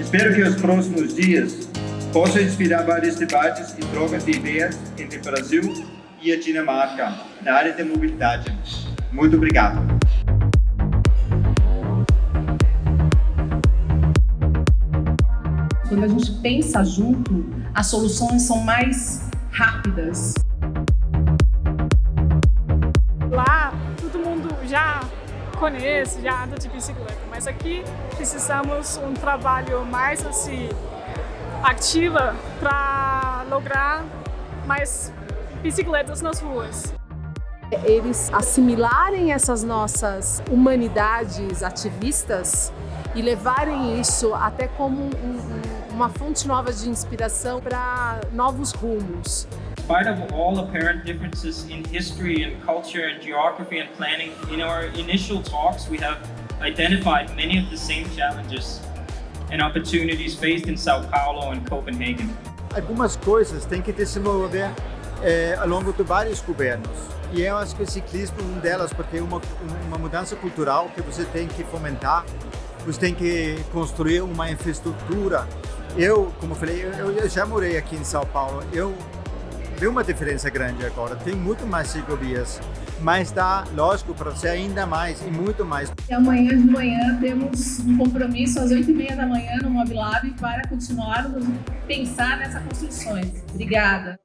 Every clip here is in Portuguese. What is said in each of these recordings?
Espero que os próximos dias possam inspirar vários debates e trocas de ideias entre o Brasil e a Dinamarca na área da mobilidade. Muito obrigado. Quando a gente pensa junto, as soluções são mais rápidas. Conhece, já anda de bicicleta, mas aqui precisamos um trabalho mais assim ativa para lograr mais bicicletas nas ruas. Eles assimilarem essas nossas humanidades ativistas e levarem isso até como um, uma fonte nova de inspiração para novos rumos. Spite of all apparent differences in history and culture and geography and planning, in our initial talks we have identified many of the same challenges and opportunities faced in Sao Paulo and Copenhagen. Algumas coisas têm que desenvolver é, ao longo de vários governos. E eu acho que o ciclismo é uma delas, porque é uma, uma mudança cultural que você tem que fomentar, você tem que construir uma infraestrutura. Eu, como falei, eu, eu já morei aqui em São Paulo, eu vê uma diferença grande agora. Tem muito mais ciclovias, mas dá, lógico, para ser ainda mais e muito mais. E amanhã de manhã temos um compromisso às 8h30 da manhã no Mobilab para continuarmos pensar nessas construções. Obrigada.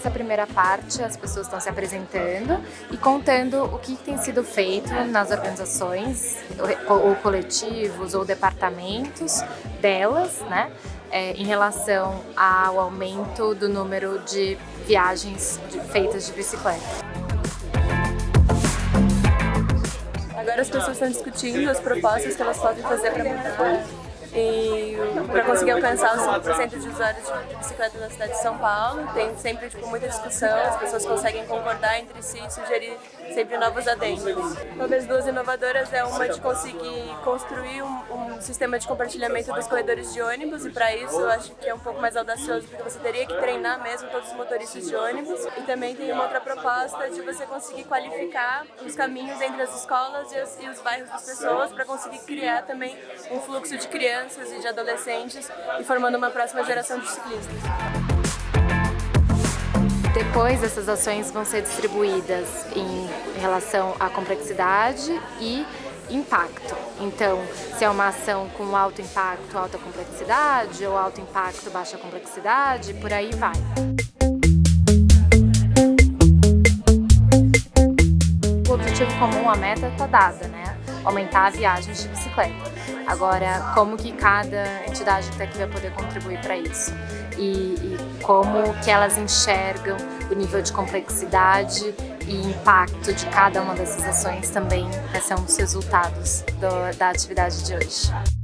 Nessa primeira parte, as pessoas estão se apresentando e contando o que tem sido feito nas organizações, ou coletivos, ou departamentos delas, né, é, em relação ao aumento do número de viagens de, feitas de bicicleta. Agora as pessoas estão discutindo as propostas que elas podem fazer para mudar e para conseguir alcançar os 5% de usuários de bicicleta na cidade de São Paulo. Tem sempre tipo, muita discussão, as pessoas conseguem concordar entre si e sugerir sempre novos adendos. Talvez duas inovadoras é uma de conseguir construir um, um sistema de compartilhamento dos corredores de ônibus e para isso eu acho que é um pouco mais audacioso porque você teria que treinar mesmo todos os motoristas de ônibus e também tem uma outra proposta de você conseguir qualificar os caminhos entre as escolas e os, e os bairros das pessoas para conseguir criar também um fluxo de crianças crianças e de adolescentes e formando uma próxima geração de ciclistas. Depois, essas ações vão ser distribuídas em relação à complexidade e impacto. Então, se é uma ação com alto impacto, alta complexidade, ou alto impacto, baixa complexidade, por aí vai. O objetivo comum, a meta está dada? Aumentar a viagem de bicicleta. Agora, como que cada entidade que está aqui vai poder contribuir para isso? E, e, como que elas enxergam o nível de complexidade e impacto de cada uma dessas ações também, um dos resultados do, da atividade de hoje.